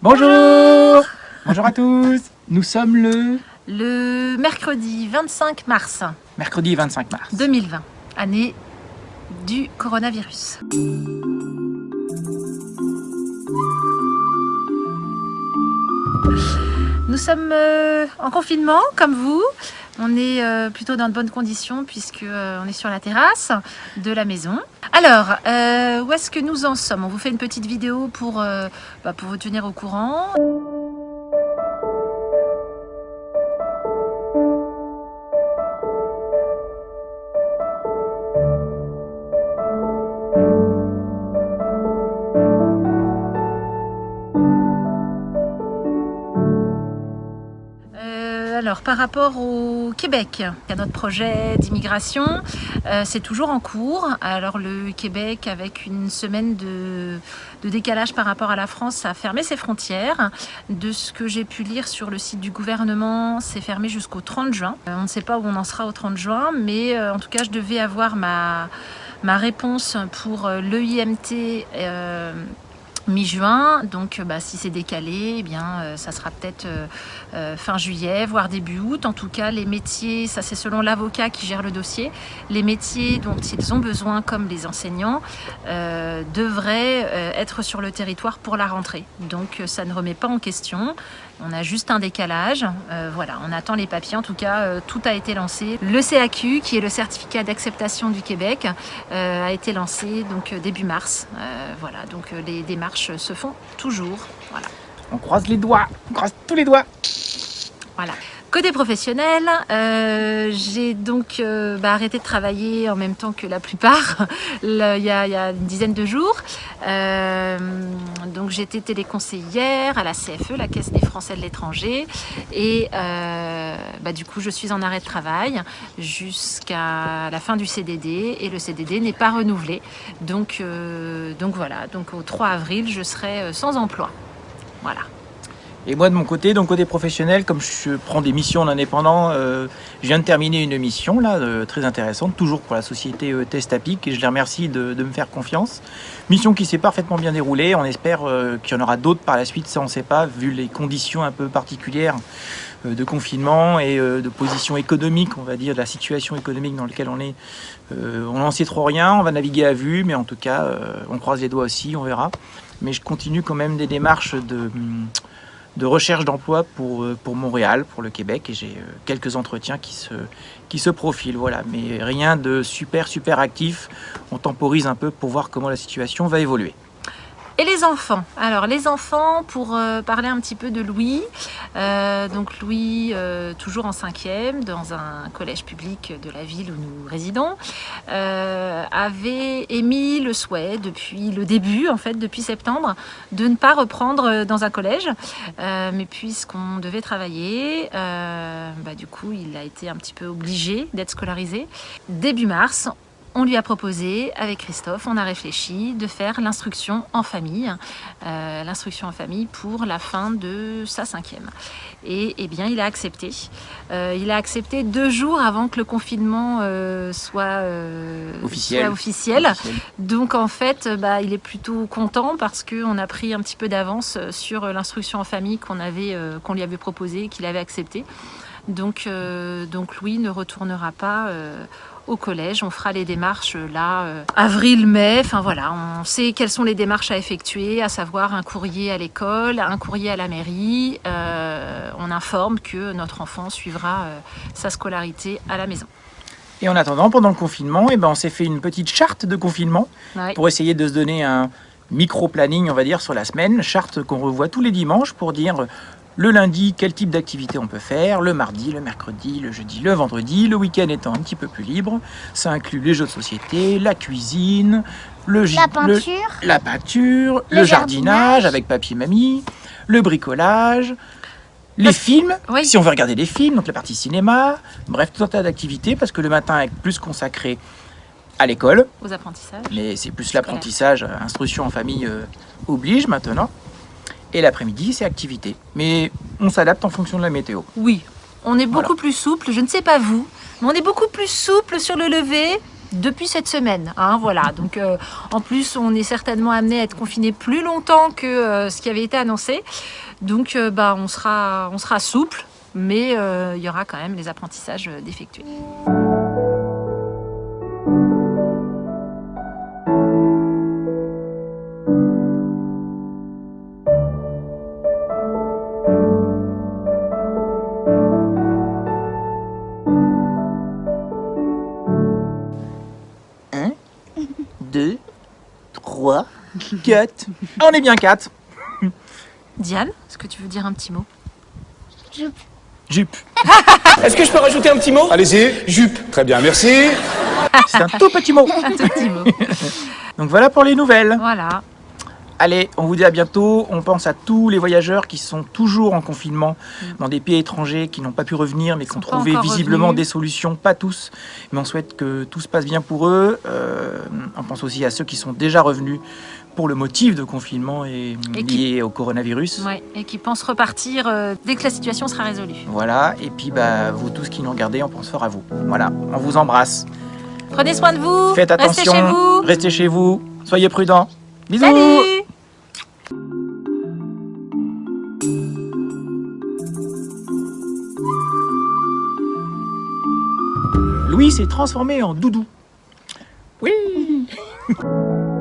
Bonjour Bonjour à tous Nous sommes le Le mercredi 25 mars mercredi 25 mars. 2020, année du coronavirus. Nous sommes euh, en confinement, comme vous. On est euh, plutôt dans de bonnes conditions puisque euh, on est sur la terrasse de la maison. Alors, euh, où est-ce que nous en sommes? On vous fait une petite vidéo pour, bah, pour vous tenir au courant. Par rapport au Québec, à notre projet d'immigration, euh, c'est toujours en cours. Alors, le Québec, avec une semaine de, décalage par rapport à la France, a fermé ses frontières. De ce que j'ai pu lire sur le site du gouvernement, c'est fermé jusqu'au 30 juin. Euh, on ne sait pas où on en sera au 30 juin, mais euh, en tout cas, je devais avoir ma, réponse pour l'EIMT. Mi-juin. Donc, euh, bah, si c'est décalé, eh bien, euh, ça sera peut-être euh, fin juillet, voire début août. En tout cas, les métiers, ça c'est selon l'avocat qui gère le dossier, les métiers dont ils ont besoin, comme les enseignants, devraient être sur le territoire pour la rentrée. Donc, ça ne remet pas en question. On a juste un décalage. Voilà, on attend les papiers. En tout cas, tout a été lancé. Le CAQ, qui est le certificat d'acceptation du Québec, a été lancé donc début mars. Voilà, donc les démarches se font toujours. Voilà. On croise les doigts, on croise tous les doigts. Voilà. Côté professionnel, euh, j'ai donc euh, bah, arrêté de travailler en même temps que la plupart, il y, a, une dizaine de jours. Euh, donc j'étais téléconseillère à la CFE, la Caisse des Français de l'étranger, et euh, bah, du coup je suis en arrêt de travail jusqu'à la fin du CDD, et le CDD n'est pas renouvelé. Donc, donc voilà, donc au 3 avril je serai sans emploi. Voilà. Et moi de mon côté, donc côté professionnel, comme je prends des missions en indépendant, euh, je viens de terminer une mission là, euh, très intéressante, toujours pour la société euh, Testapic, et je les remercie de, me faire confiance. Mission qui s'est parfaitement bien déroulée, on espère euh, qu'il y en aura d'autres par la suite, ça on ne sait pas, vu les conditions un peu particulières de confinement et de position économique, on va dire, de la situation économique dans laquelle on est. On n'en sait trop rien, on va naviguer à vue, mais en tout cas, on croise les doigts aussi, on verra. Mais je continue quand même des démarches de... hum, de recherche d'emploi pour, euh, pour Montréal, pour le Québec, et j'ai euh, quelques entretiens qui se, qui se profilent, voilà. Mais rien de super, super actif. On temporise un peu pour voir comment la situation va évoluer. Et les enfants Alors les enfants, pour euh, parler un petit peu de Louis, euh, donc Louis, euh, toujours en cinquième, dans un collège public de la ville où nous résidons, avait émis le souhait depuis le début, en fait, depuis septembre, de ne pas reprendre dans un collège. Mais puisqu'on devait travailler, bah, du coup, il a été un petit peu obligé d'être scolarisé. Début mars, on lui a proposé, avec Christophe, on a réfléchi de faire l'instruction en famille, euh, l'instruction en famille pour la fin de sa cinquième. Et eh bien, il a accepté. Euh, il a accepté deux jours avant que le confinement euh, soit, Officiel. soit officiel. Donc en fait, bah, il est plutôt content parce qu'on a pris un petit peu d'avance sur l'instruction en famille qu'on avait, qu'on lui avait proposée, qu'il avait accepté. Donc, euh, donc Louis ne retournera pas euh, au collège. On fera les démarches euh, là, euh, avril-mai. Enfin voilà, on sait quelles sont les démarches à effectuer, à savoir un courrier à l'école, un courrier à la mairie. On informe que notre enfant suivra sa scolarité à la maison. Et en attendant, pendant le confinement, eh ben, on s'est fait une petite charte de confinement Ouais. pour essayer de se donner un micro-planning, on va dire, sur la semaine. Charte qu'on revoit tous les dimanches pour dire le lundi quel type d'activité on peut faire, le mardi, le mercredi, le jeudi, le vendredi, le week-end étant un petit peu plus libre. Ça inclut les jeux de société, la cuisine, le La le- peinture. la peinture, le, Le jardinage, jardinage. avec papy et mamie, le bricolage, les films, oui. si on veut regarder les films, donc la partie cinéma, bref, tout un tas d'activités, parce que le matin est plus consacré à l'école, Aux apprentissages. mais c'est plus l'apprentissage, euh, instruction en famille euh, oblige maintenant. Et l'après-midi, c'est activité. Mais on s'adapte en fonction de la météo. Oui, on est beaucoup Voilà. plus souple. Je ne sais pas vous, mais on est beaucoup plus souple sur le lever depuis cette semaine. Hein, voilà. Donc, euh, en plus, on est certainement amené à être confiné plus longtemps que euh, ce qui avait été annoncé. Donc, euh, bah, on, sera, on sera souple, mais il y aura quand même les apprentissages d'effectuer. 2, 3, 4. On est bien 4. Diane, est-ce que tu veux dire un petit mot Jupe. Jupe. est-ce que je peux rajouter un petit mot Allez-y. Jupe. Très bien, merci. C'est un tout petit mot. un tout petit mot. Donc voilà pour les nouvelles. Voilà. Allez, on vous dit à bientôt. On pense à tous les voyageurs qui sont toujours en confinement dans des pays étrangers, qui n'ont pas pu revenir, mais qui ont Mm. trouvé visiblement revenus. des solutions. Pas tous, mais on souhaite que tout se passe bien pour eux. Euh, on pense aussi à ceux qui sont déjà revenus pour le motif de confinement et, Et qui- lié au coronavirus. Ouais, et qui pense repartir euh, dès que la situation sera résolue. Voilà, et puis bah, vous tous qui nous regardez, on pense fort à vous. Voilà, on vous embrasse. Prenez soin de vous. Faites attention, Restez chez vous. restez chez vous, soyez prudents. Bisous. Salut. Louis s'est transformé en doudou. Oui.